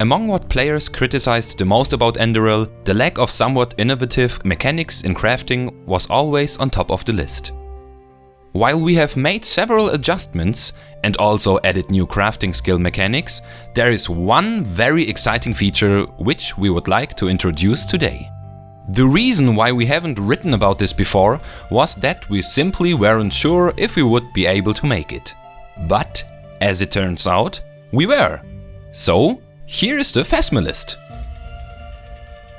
Among what players criticized the most about Enderal, the lack of somewhat innovative mechanics in crafting was always on top of the list. While we have made several adjustments and also added new crafting skill mechanics, there is one very exciting feature which we would like to introduce today. The reason why we haven't written about this before was that we simply weren't sure if we would be able to make it. But, as it turns out, we were. So, here is the Phasmalist.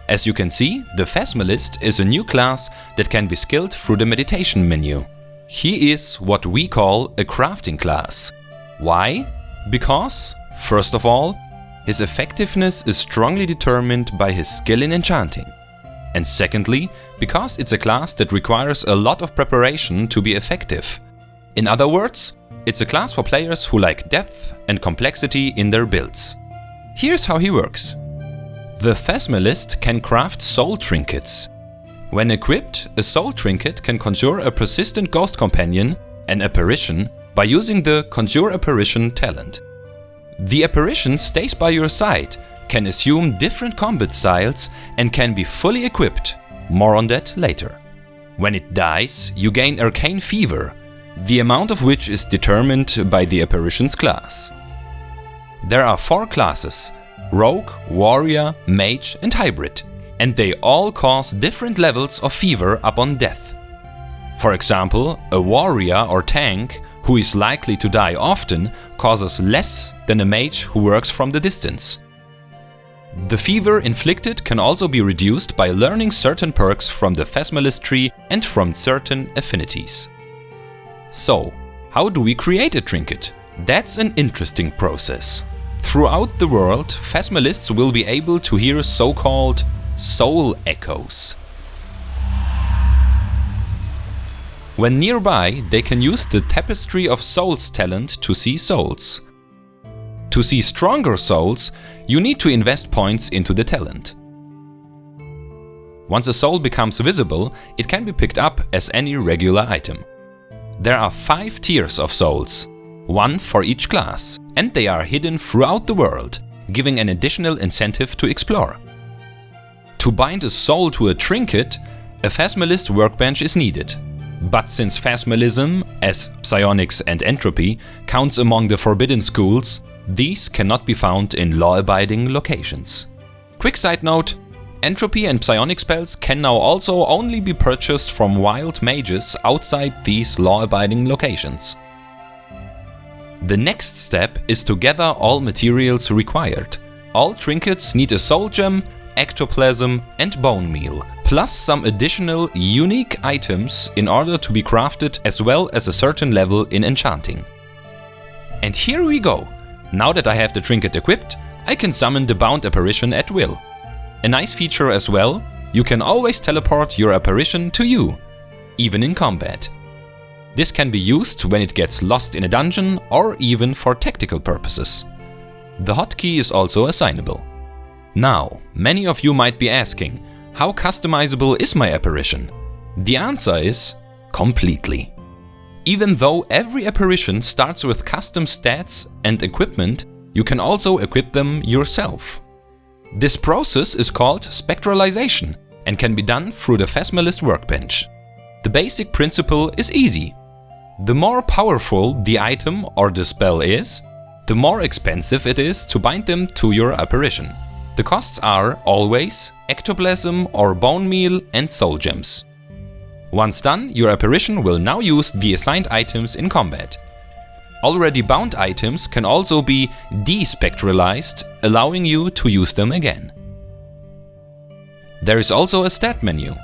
As you can see, the Phasmalist is a new class that can be skilled through the meditation menu. He is what we call a crafting class. Why? Because, first of all, his effectiveness is strongly determined by his skill in enchanting. And secondly, because it's a class that requires a lot of preparation to be effective. In other words, it's a class for players who like depth and complexity in their builds. Here's how he works. The Phasmalist can craft soul trinkets. When equipped, a soul trinket can conjure a persistent ghost companion, an apparition, by using the Conjure Apparition talent. The apparition stays by your side, can assume different combat styles and can be fully equipped. More on that later. When it dies, you gain Arcane Fever, the amount of which is determined by the apparition's class. There are four classes, Rogue, Warrior, Mage and Hybrid, and they all cause different levels of fever upon death. For example, a Warrior or Tank who is likely to die often causes less than a Mage who works from the distance. The fever inflicted can also be reduced by learning certain perks from the Phasmalist tree and from certain affinities. So, how do we create a trinket? That's an interesting process. Throughout the world, Phasmalists will be able to hear so-called soul echoes. When nearby, they can use the Tapestry of Souls talent to see souls. To see stronger souls, you need to invest points into the talent. Once a soul becomes visible, it can be picked up as any regular item. There are 5 tiers of souls, one for each class, and they are hidden throughout the world, giving an additional incentive to explore. To bind a soul to a trinket, a Phasmalist workbench is needed. But since Phasmalism, as psionics and entropy, counts among the forbidden schools, these cannot be found in law-abiding locations. Quick side note, entropy and psionic spells can now also only be purchased from wild mages outside these law-abiding locations. The next step is to gather all materials required. All trinkets need a soul gem, ectoplasm and bone meal, plus some additional unique items in order to be crafted as well as a certain level in enchanting. And here we go! Now that I have the trinket equipped, I can summon the bound apparition at will. A nice feature as well, you can always teleport your apparition to you, even in combat. This can be used when it gets lost in a dungeon or even for tactical purposes. The hotkey is also assignable. Now, many of you might be asking, how customizable is my apparition? The answer is completely. Even though every apparition starts with custom stats and equipment, you can also equip them yourself. This process is called spectralization and can be done through the Phasmalist workbench. The basic principle is easy. The more powerful the item or the spell is, the more expensive it is to bind them to your apparition. The costs are always ectoplasm or bone meal and soul gems. Once done, your apparition will now use the assigned items in combat. Already bound items can also be despectralized, allowing you to use them again. There is also a stat menu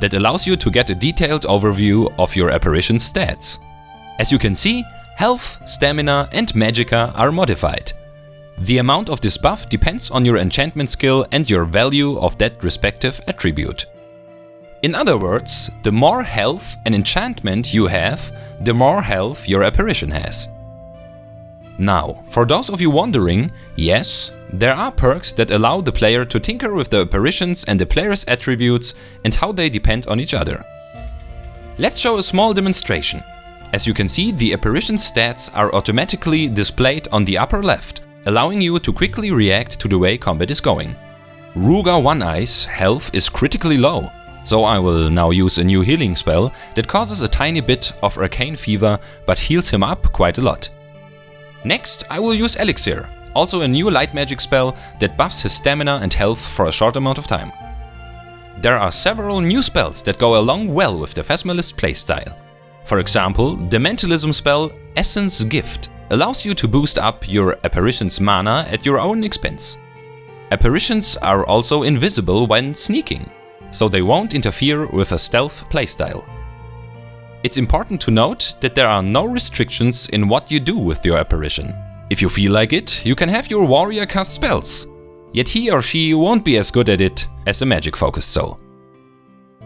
that allows you to get a detailed overview of your apparition's stats. As you can see, health, stamina and magicka are modified. The amount of this buff depends on your enchantment skill and your value of that respective attribute. In other words, the more health and enchantment you have, the more health your apparition has. Now, for those of you wondering, yes, there are perks that allow the player to tinker with the apparitions and the player's attributes and how they depend on each other. Let's show a small demonstration. As you can see, the apparition stats are automatically displayed on the upper left, allowing you to quickly react to the way combat is going. Ruga One Eye's health is critically low, so I will now use a new healing spell that causes a tiny bit of arcane fever but heals him up quite a lot. Next I will use Elixir, also a new light magic spell that buffs his stamina and health for a short amount of time. There are several new spells that go along well with the Phasmalist playstyle. For example, the Mentalism spell Essence Gift allows you to boost up your apparition's mana at your own expense. Apparitions are also invisible when sneaking, so they won't interfere with a stealth playstyle. It's important to note that there are no restrictions in what you do with your apparition. If you feel like it, you can have your warrior cast spells, yet he or she won't be as good at it as a magic focused soul.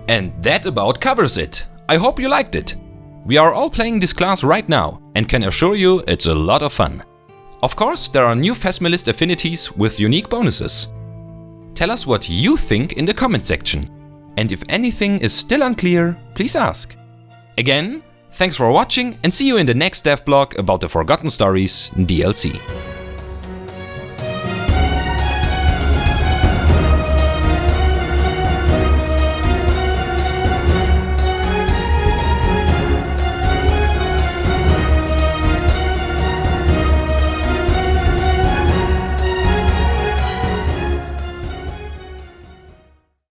And that about covers it. I hope you liked it. We are all playing this class right now and can assure you it's a lot of fun. Of course, there are new Phasmalist affinities with unique bonuses. Tell us what you think in the comment section. And if anything is still unclear, please ask. Again, thanks for watching and see you in the next devlog about the Forgotten Stories DLC.